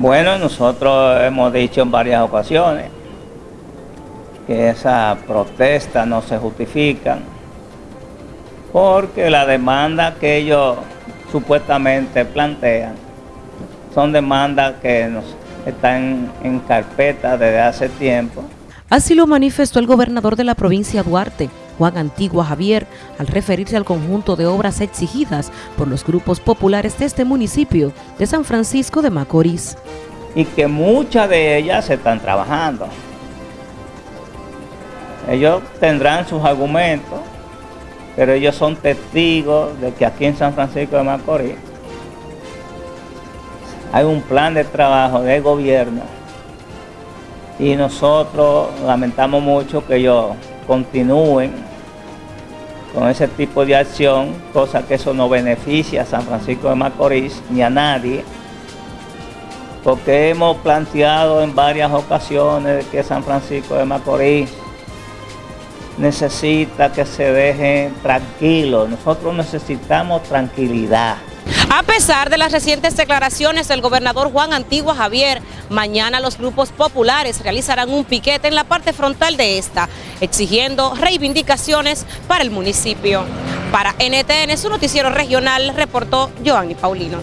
Bueno, nosotros hemos dicho en varias ocasiones que esas protestas no se justifican porque la demanda que ellos supuestamente plantean son demandas que nos están en carpeta desde hace tiempo. Así lo manifestó el gobernador de la provincia Duarte, Juan Antigua Javier, al referirse al conjunto de obras exigidas por los grupos populares de este municipio de San Francisco de Macorís. Y que muchas de ellas se están trabajando. Ellos tendrán sus argumentos, pero ellos son testigos de que aquí en San Francisco de Macorís hay un plan de trabajo del gobierno y nosotros lamentamos mucho que ellos continúen con ese tipo de acción, cosa que eso no beneficia a San Francisco de Macorís ni a nadie, porque hemos planteado en varias ocasiones que San Francisco de Macorís necesita que se dejen tranquilos, nosotros necesitamos tranquilidad. A pesar de las recientes declaraciones del gobernador Juan Antigua Javier, mañana los grupos populares realizarán un piquete en la parte frontal de esta, exigiendo reivindicaciones para el municipio. Para NTN, su noticiero regional, reportó Joanny Paulino.